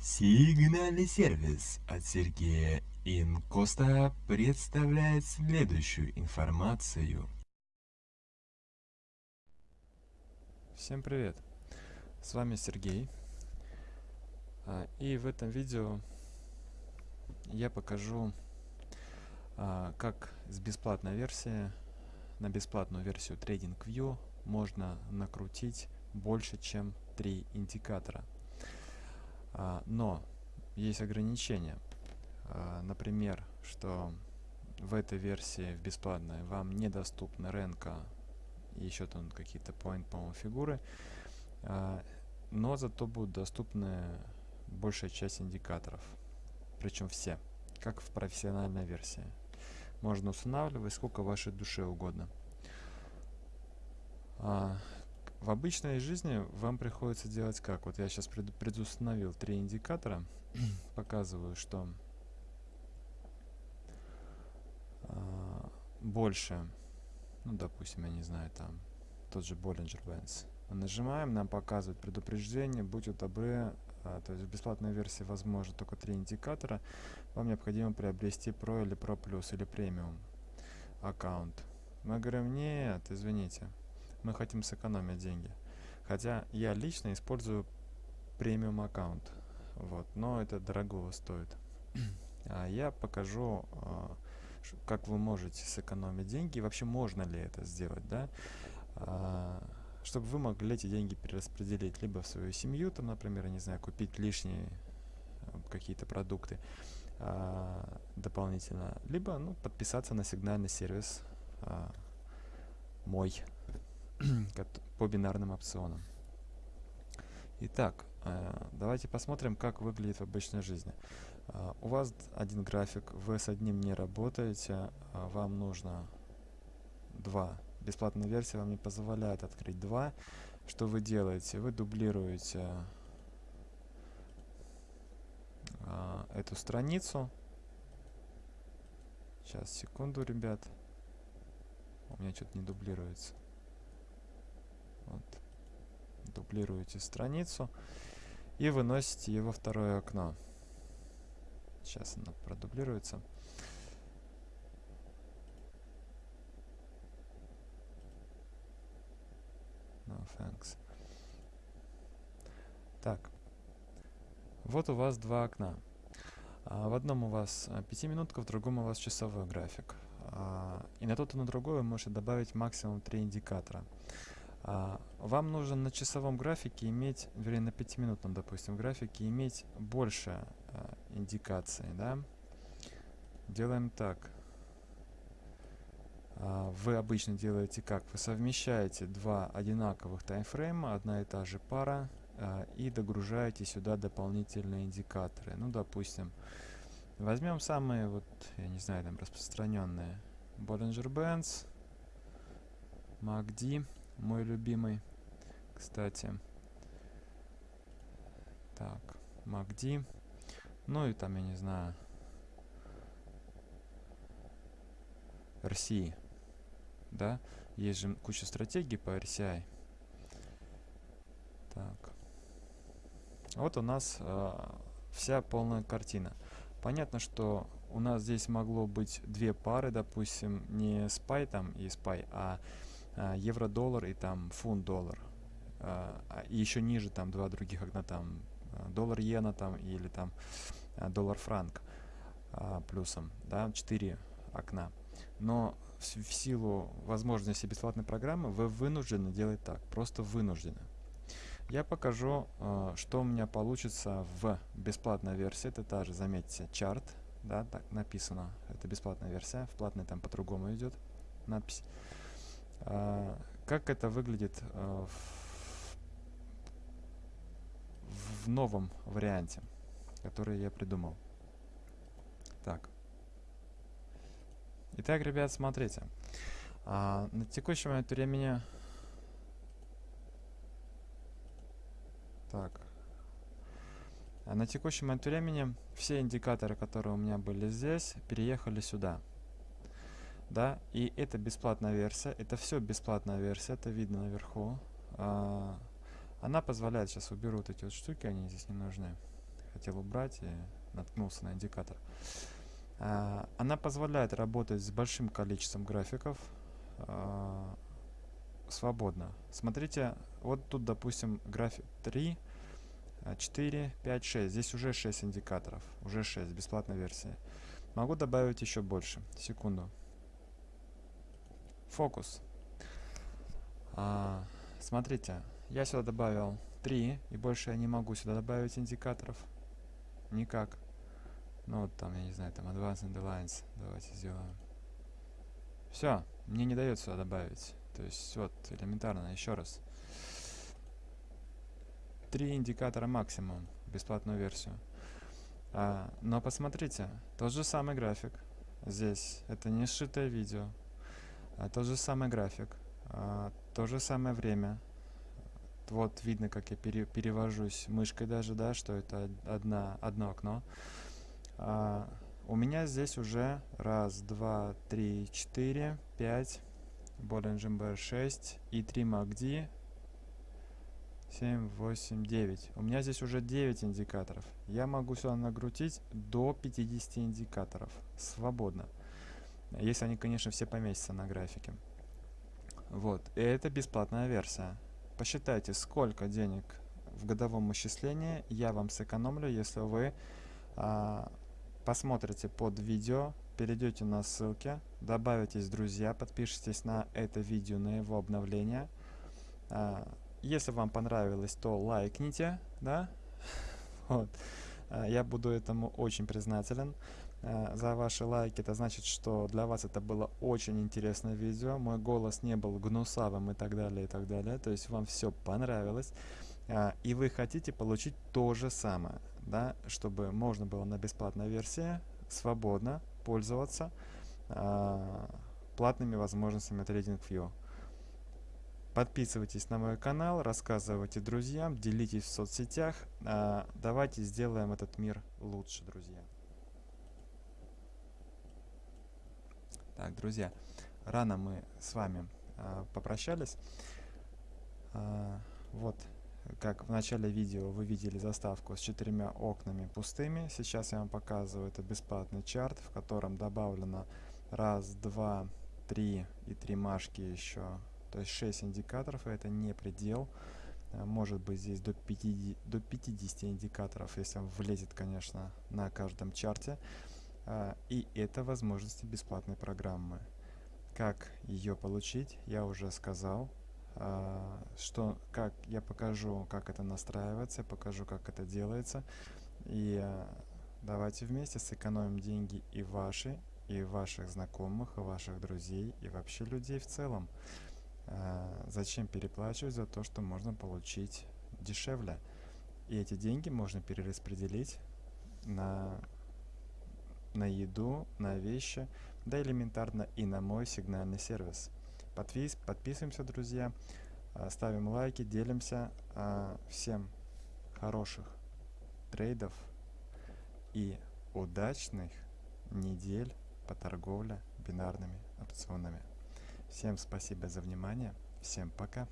Сигнальный сервис от Сергея Инкоста представляет следующую информацию. Всем привет! С вами Сергей. А, и в этом видео я покажу, а, как с бесплатной версии на бесплатную версию TradingView можно накрутить больше, чем три индикатора. А, но есть ограничения. А, например, что в этой версии, в бесплатной, вам недоступны ренка и еще там какие-то point, по фигуры. А, но зато будут доступны большая часть индикаторов. Причем все, как в профессиональной версии. Можно устанавливать сколько вашей душе угодно. В обычной жизни вам приходится делать как? Вот я сейчас пред, предустановил три индикатора, показываю, что э, больше, ну, допустим, я не знаю, там, тот же Bollinger Bands. Нажимаем, нам показывает предупреждение, будьте добры, а, то есть в бесплатной версии возможно только три индикатора, вам необходимо приобрести Pro или Pro Plus или премиум аккаунт. Мы говорим, нет, извините, мы хотим сэкономить деньги. Хотя я лично использую премиум аккаунт, вот, но это дорого стоит. а я покажу, а, как вы можете сэкономить деньги, вообще можно ли это сделать, да, а, чтобы вы могли эти деньги перераспределить либо в свою семью, там, например, я не знаю, купить лишние а, какие-то продукты а, дополнительно, либо ну, подписаться на сигнальный сервис а, мой по бинарным опционам. Итак, э, давайте посмотрим, как выглядит в обычной жизни. Э, у вас один график, вы с одним не работаете, а вам нужно два. Бесплатная версия вам не позволяет открыть два. Что вы делаете? Вы дублируете э, эту страницу. Сейчас, секунду, ребят. У меня что-то не дублируется. Дублируете страницу и выносите его второе окно. Сейчас она продублируется. No thanks. Так. Вот у вас два окна. А, в одном у вас а, пятиминутка, в другом у вас часовой график. А, и на тот и на другой вы можете добавить максимум три индикатора. Вам нужно на часовом графике иметь, вернее на пятиминутном, допустим, графике иметь больше а, индикаций, да. Делаем так. А, вы обычно делаете как? Вы совмещаете два одинаковых таймфрейма, одна и та же пара, и догружаете сюда дополнительные индикаторы. Ну, допустим, возьмем самые, вот, я не знаю, там распространенные. Bollinger Bands, MACD мой любимый, кстати. Так, MACD. Ну и там, я не знаю, RCI. Да, есть же куча стратегий по RCI. Так. Вот у нас э, вся полная картина. Понятно, что у нас здесь могло быть две пары, допустим, не SPY там и SPY, а а, евро-доллар и там фунт-доллар. А, а, и еще ниже там два других окна, там доллар-иена там или там доллар-франк плюсом, да, четыре окна. Но в, в силу возможности бесплатной программы вы вынуждены делать так, просто вынуждены. Я покажу, что у меня получится в бесплатной версии. Это та же, заметьте, чарт, да, так написано. Это бесплатная версия, в платной там по-другому идет надпись. А, как это выглядит а, в, новом варианте, который я придумал. Так. Итак, ребят, смотрите. А, на текущий момент времени... Так. А на текущий момент времени все индикаторы, которые у меня были здесь, переехали сюда да, и это бесплатная версия, это все бесплатная версия, это видно наверху. А, она позволяет, сейчас уберу вот эти вот штуки, они здесь не нужны. хотел убрать и наткнулся на индикатор. А, она позволяет работать с большим количеством графиков а, свободно. Смотрите, вот тут, допустим, график 3, 4, 5, 6. Здесь уже 6 индикаторов. Уже 6, бесплатная версия. Могу добавить еще больше. Секунду. Фокус. А, смотрите, я сюда добавил 3, и больше я не могу сюда добавить индикаторов. Никак. Ну вот там, я не знаю, там Advanced Underlines. Давайте сделаем. Все, мне не дает сюда добавить. То есть вот, элементарно, еще раз. Три индикатора максимум, бесплатную версию. А, но посмотрите, тот же самый график. Здесь это не сшитое видео. А, тот же самый график. А, то же самое время. Вот видно, как я пере, перевожусь мышкой даже, да, что это одна, одно окно. А, у меня здесь уже раз, два, три, четыре, пять, Bollinger Bear 6 и 3 MACD 7, 8, 9. У меня здесь уже 9 индикаторов. Я могу сюда нагрутить до 50 индикаторов. Свободно. Если они, конечно, все поместятся на графике. Вот. И это бесплатная версия. Посчитайте, сколько денег в годовом исчислении я вам сэкономлю, если вы а, посмотрите под видео, перейдете на ссылки, добавитесь друзья, подпишитесь на это видео, на его обновление. А, если вам понравилось, то лайкните, да? Вот. А, я буду этому очень признателен за ваши лайки. Это значит, что для вас это было очень интересное видео. Мой голос не был гнусавым и так далее, и так далее. То есть вам все понравилось. А, и вы хотите получить то же самое, да, чтобы можно было на бесплатной версии свободно пользоваться платными возможностями TradingView. Подписывайтесь на мой канал, рассказывайте друзьям, делитесь в соцсетях. Давайте сделаем этот мир лучше, друзья. Так, друзья, рано мы с вами а, попрощались. А, вот, как в начале видео вы видели заставку с четырьмя окнами пустыми. Сейчас я вам показываю это бесплатный чарт, в котором добавлено раз, два, три и три машки еще то есть 6 индикаторов, и это не предел. Э, может быть здесь до 50, до 50 индикаторов, если он влезет, конечно, на каждом чарте. Э, и это возможности бесплатной программы. Как ее получить, я уже сказал. Э, что, как я покажу, как это настраивается, покажу, как это делается. И давайте вместе сэкономим деньги и ваши, и ваших знакомых, и ваших друзей, и вообще людей в целом. А, зачем переплачивать за то, что можно получить дешевле? И эти деньги можно перераспределить на, на еду, на вещи, да элементарно и на мой сигнальный сервис. Подпис, подписываемся, друзья, а, ставим лайки, делимся. А, всем хороших трейдов и удачных недель по торговле бинарными опционами. Всем спасибо за внимание. Всем пока.